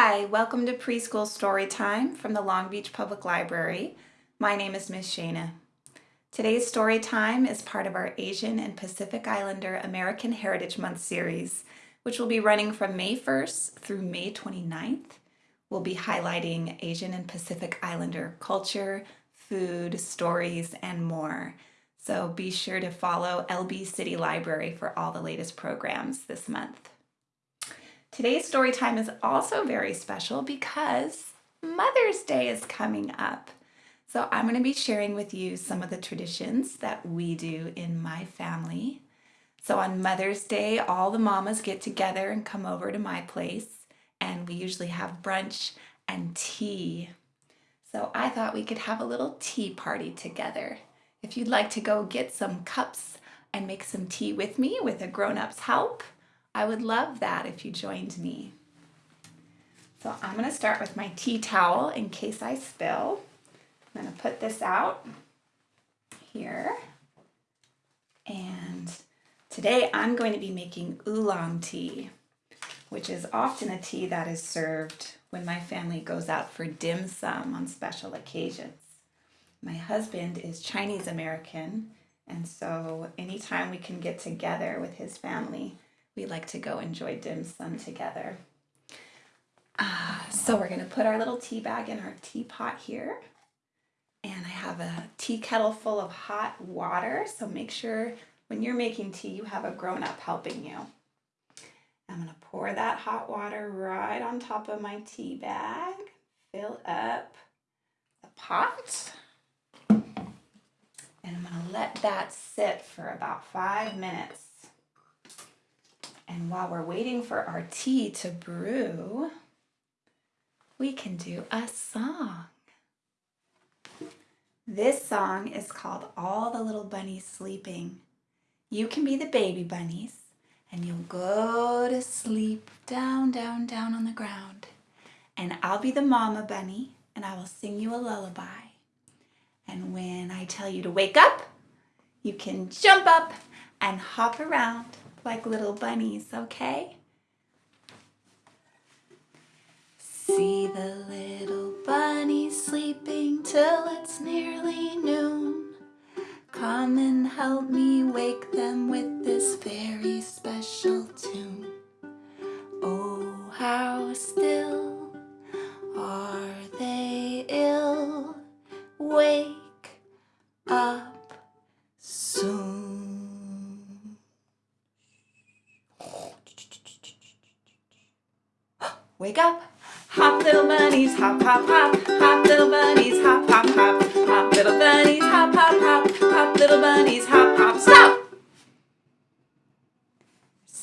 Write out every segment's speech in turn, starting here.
Hi, welcome to Preschool Story Time from the Long Beach Public Library. My name is Miss Shana. Today's story time is part of our Asian and Pacific Islander American Heritage Month series, which will be running from May 1st through May 29th. We'll be highlighting Asian and Pacific Islander culture, food, stories, and more. So be sure to follow LB City Library for all the latest programs this month. Today's story time is also very special because Mother's Day is coming up. So I'm going to be sharing with you some of the traditions that we do in my family. So on Mother's Day, all the mamas get together and come over to my place and we usually have brunch and tea. So I thought we could have a little tea party together. If you'd like to go get some cups and make some tea with me with a grown-up's help, I would love that if you joined me. So I'm going to start with my tea towel in case I spill. I'm going to put this out here. And today I'm going to be making oolong tea, which is often a tea that is served when my family goes out for dim sum on special occasions. My husband is Chinese American, and so anytime we can get together with his family, we like to go enjoy dim sum together. Uh, so we're going to put our little tea bag in our teapot here. And I have a tea kettle full of hot water. So make sure when you're making tea, you have a grown up helping you. I'm going to pour that hot water right on top of my tea bag. Fill up the pot. And I'm going to let that sit for about five minutes. And while we're waiting for our tea to brew, we can do a song. This song is called All the Little Bunnies Sleeping. You can be the baby bunnies and you'll go to sleep down, down, down on the ground. And I'll be the mama bunny and I will sing you a lullaby. And when I tell you to wake up, you can jump up and hop around like little bunnies, okay? See the little bunnies sleeping till it's nearly noon. Come and help me wake them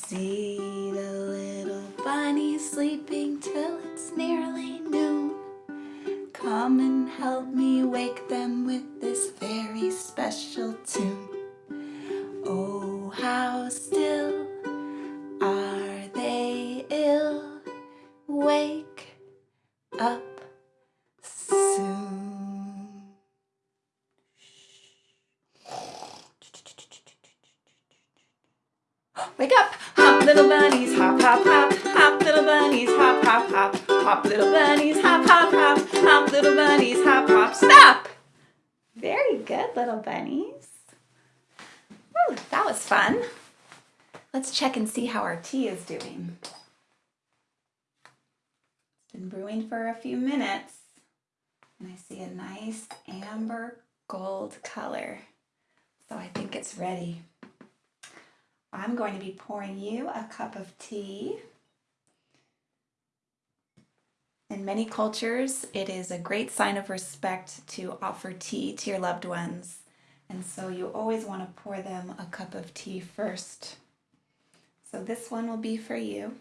See the little bunnies sleeping till it's nearly noon. Come and help me wake them with this very special tune. Hop, little bunnies, hop, hop, hop, hop little bunnies, hop, hop, stop! Very good, little bunnies. Ooh, that was fun. Let's check and see how our tea is doing. Been brewing for a few minutes and I see a nice amber gold color. So I think it's ready. I'm going to be pouring you a cup of tea. In many cultures, it is a great sign of respect to offer tea to your loved ones. And so you always want to pour them a cup of tea first. So this one will be for you.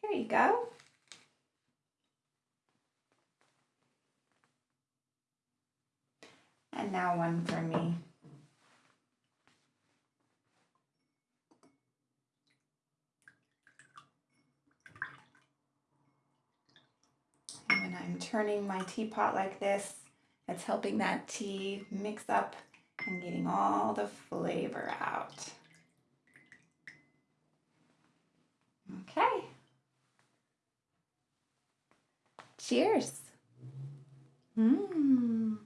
There you go. And now one for me. And when I'm turning my teapot like this, it's helping that tea mix up and getting all the flavor out. Okay. Cheers. Mmm.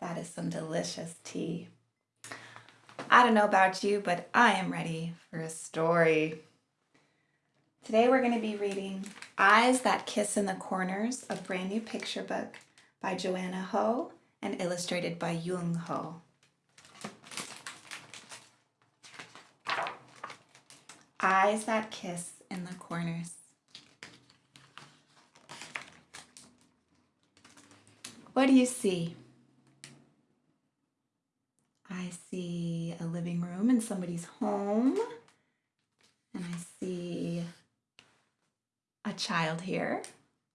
That is some delicious tea. I don't know about you, but I am ready for a story. Today we're going to be reading Eyes That Kiss in the Corners, a brand new picture book by Joanna Ho and illustrated by Dung Ho. Eyes That Kiss in the Corners. What do you see? I see a living room in somebody's home. And I see a child here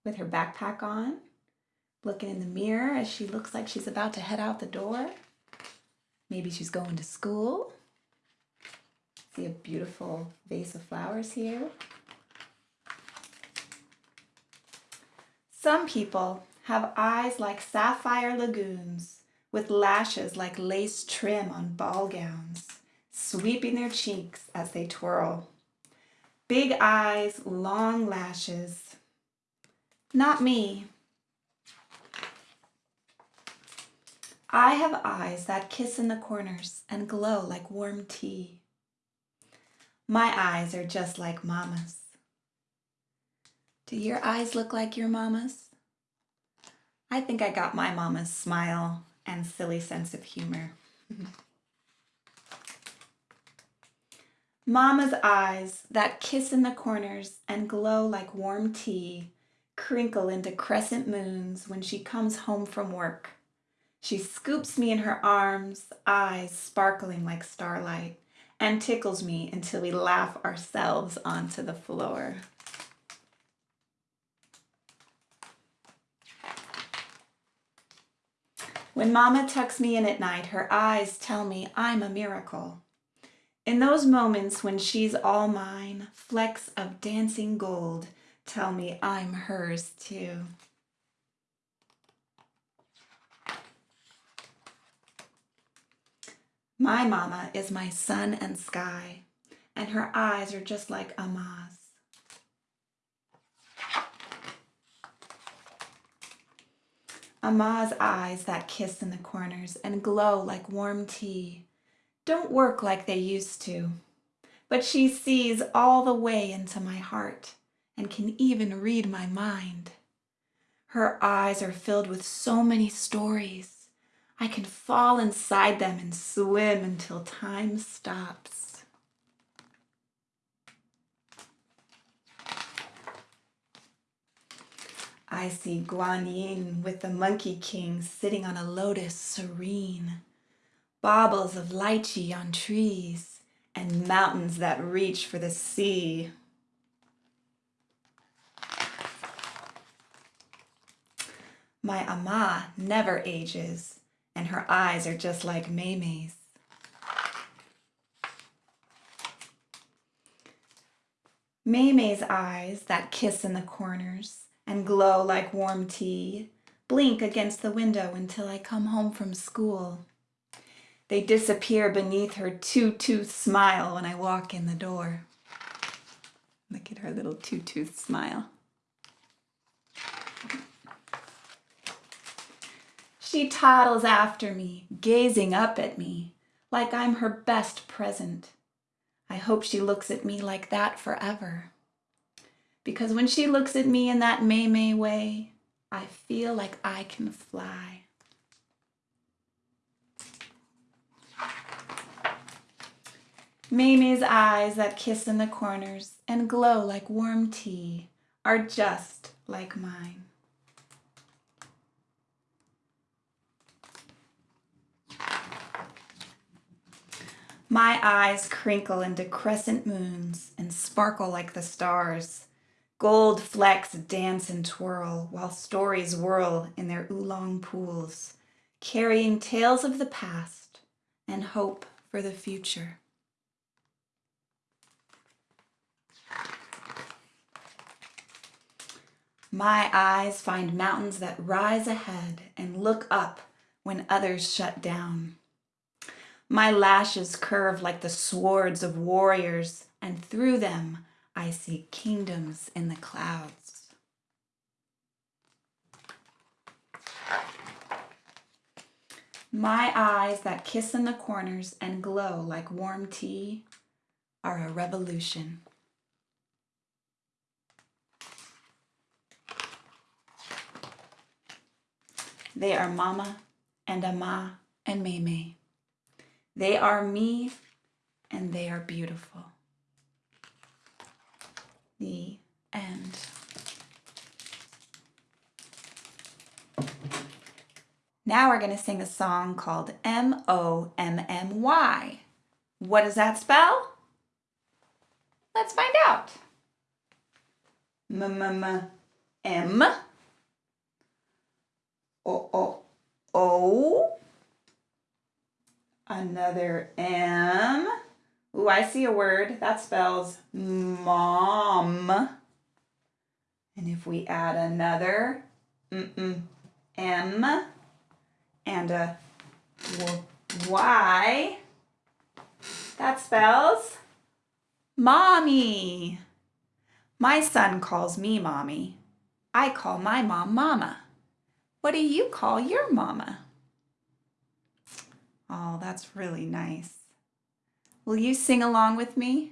with her backpack on, looking in the mirror as she looks like she's about to head out the door. Maybe she's going to school. See a beautiful vase of flowers here. Some people have eyes like sapphire lagoons with lashes like lace trim on ball gowns, sweeping their cheeks as they twirl. Big eyes, long lashes. Not me. I have eyes that kiss in the corners and glow like warm tea. My eyes are just like mama's. Do your eyes look like your mama's? I think I got my mama's smile and silly sense of humor. Mama's eyes that kiss in the corners and glow like warm tea crinkle into crescent moons when she comes home from work. She scoops me in her arms, eyes sparkling like starlight, and tickles me until we laugh ourselves onto the floor. When Mama tucks me in at night, her eyes tell me I'm a miracle. In those moments when she's all mine, flecks of dancing gold tell me I'm hers too. My mama is my sun and sky, and her eyes are just like Ama's. Ama's eyes that kiss in the corners and glow like warm tea don't work like they used to. But she sees all the way into my heart and can even read my mind. Her eyes are filled with so many stories. I can fall inside them and swim until time stops. I see Guan Yin with the Monkey King sitting on a lotus serene baubles of lychee on trees, and mountains that reach for the sea. My Ama never ages, and her eyes are just like Mei-Mei's. Mei-Mei's eyes that kiss in the corners and glow like warm tea blink against the window until I come home from school. They disappear beneath her two-tooth smile when I walk in the door. Look at her little two-tooth smile. She toddles after me, gazing up at me, like I'm her best present. I hope she looks at me like that forever. Because when she looks at me in that Mei-Mei way, I feel like I can fly. Mei-Mei's eyes that kiss in the corners and glow like warm tea are just like mine. My eyes crinkle into crescent moons and sparkle like the stars. Gold flecks dance and twirl while stories whirl in their oolong pools, carrying tales of the past and hope for the future. My eyes find mountains that rise ahead and look up when others shut down. My lashes curve like the swords of warriors, and through them I see kingdoms in the clouds. My eyes that kiss in the corners and glow like warm tea are a revolution. They are Mama and Ama and Mei-Mei. They are me and they are beautiful. The end. Now we're going to sing a song called M-O-M-M-Y. What does that spell? Let's find out. M-M-M-M O, O, O. Another M. Ooh, I see a word that spells mom. And if we add another mm -mm, M and a Y, that spells mommy. My son calls me mommy. I call my mom mama. What do you call your mama? Oh, that's really nice. Will you sing along with me?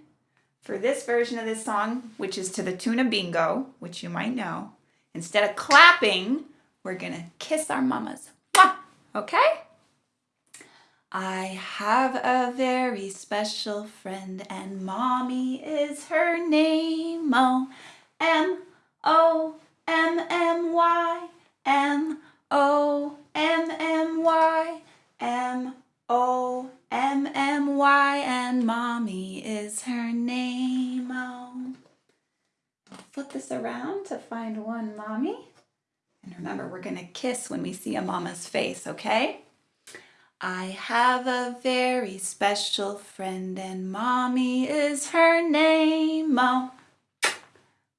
For this version of this song, which is to the tune of Bingo, which you might know, instead of clapping, we're gonna kiss our mamas. Mwah! Okay? I have a very special friend and mommy is her name. Oh, M-O-M-M-Y. M O M M Y M O M M Y and mommy is her name. Oh. Flip this around to find one mommy. And remember, we're going to kiss when we see a mama's face, okay? I have a very special friend and mommy is her name. Oh,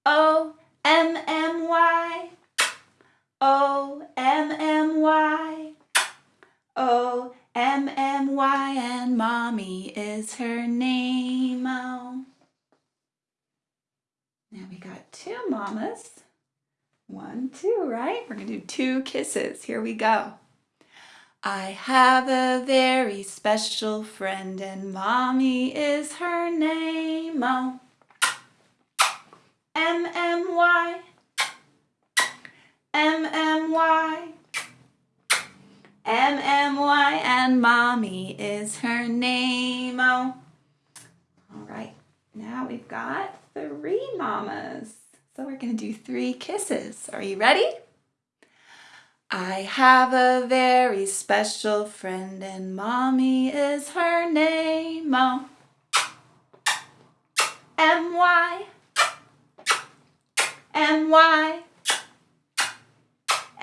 O M M Y O M M Y. O M M Y and mommy is her name. Oh. Now we got two mamas. One, two, right? We're gonna do two kisses. Here we go. I have a very special friend and mommy is her name. Oh. M M Y. M-M-Y. M-M-Y and mommy is her name. Oh. All right, now we've got three mamas. So we're gonna do three kisses. Are you ready? I have a very special friend and mommy is her name. Oh. M-Y. M-Y.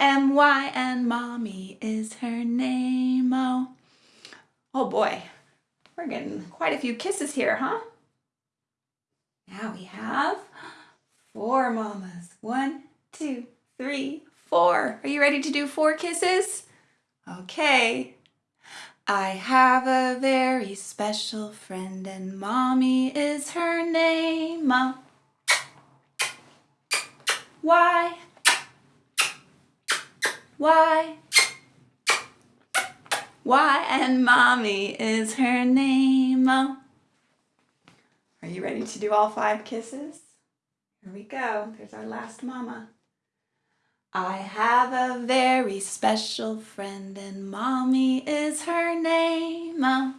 M-Y and mommy is her name. Oh, oh boy, we're getting quite a few kisses here, huh? Now we have four mamas. One, two, three, four. Are you ready to do four kisses? Okay. I have a very special friend and mommy is her name. Oh. Why? Why? Why and mommy is her name. Oh. Are you ready to do all five kisses? Here we go. There's our last mama. I have a very special friend and mommy is her name. Oh.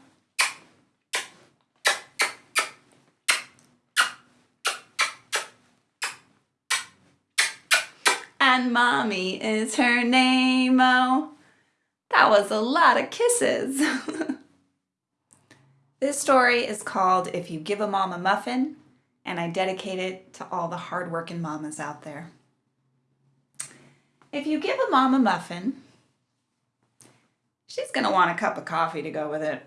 And mommy is her name. Oh, that was a lot of kisses. this story is called If You Give a Mom a Muffin, and I dedicate it to all the hardworking mamas out there. If you give a mom a muffin, she's going to want a cup of coffee to go with it.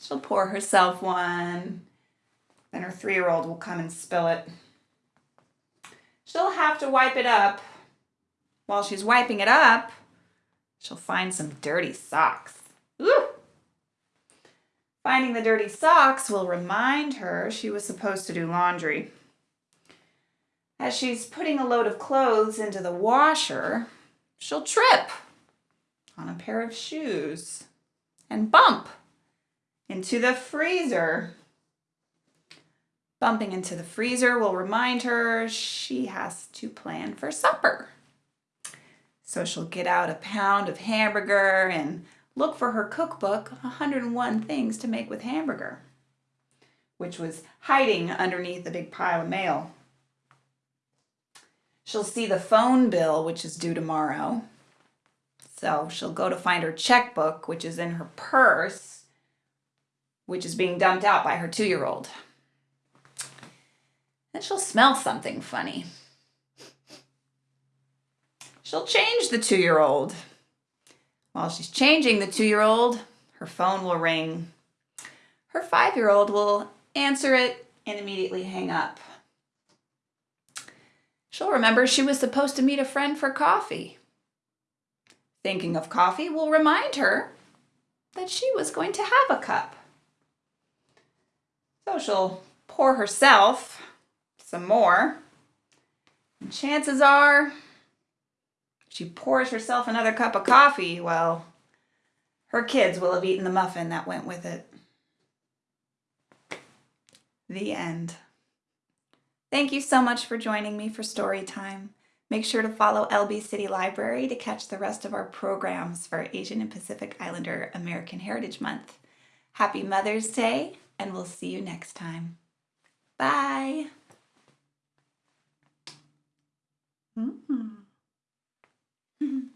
She'll pour herself one, then her three-year-old will come and spill it. she'll have to wipe it up. While she's wiping it up, she'll find some dirty socks. Ooh! Finding the dirty socks will remind her she was supposed to do laundry. As she's putting a load of clothes into the washer, she'll trip on a pair of shoes and bump into the freezer. Bumping into the freezer will remind her she has to plan for supper. So she'll get out a pound of hamburger and look for her cookbook, 101 Things to Make with Hamburger, which was hiding underneath a big pile of mail. She'll see the phone bill, which is due tomorrow. So she'll go to find her checkbook, which is in her purse, which is being dumped out by her two-year-old. Then she'll smell something funny. She'll change the two-year-old. While she's changing the two-year-old, her phone will ring. Her five-year-old will answer it and immediately hang up. She'll remember she was supposed to meet a friend for coffee. Thinking of coffee will remind her that she was going to have a cup. So she'll pour herself some more. And chances are she pours herself another cup of coffee, well, her kids will have eaten the muffin that went with it. The end. Thank you so much for joining me for story time. Make sure to follow LB City Library to catch the rest of our programs for Asian and Pacific Islander American Heritage Month. Happy Mother's Day, and we'll see you next time. Bye. Mm -hmm. Mm-hmm.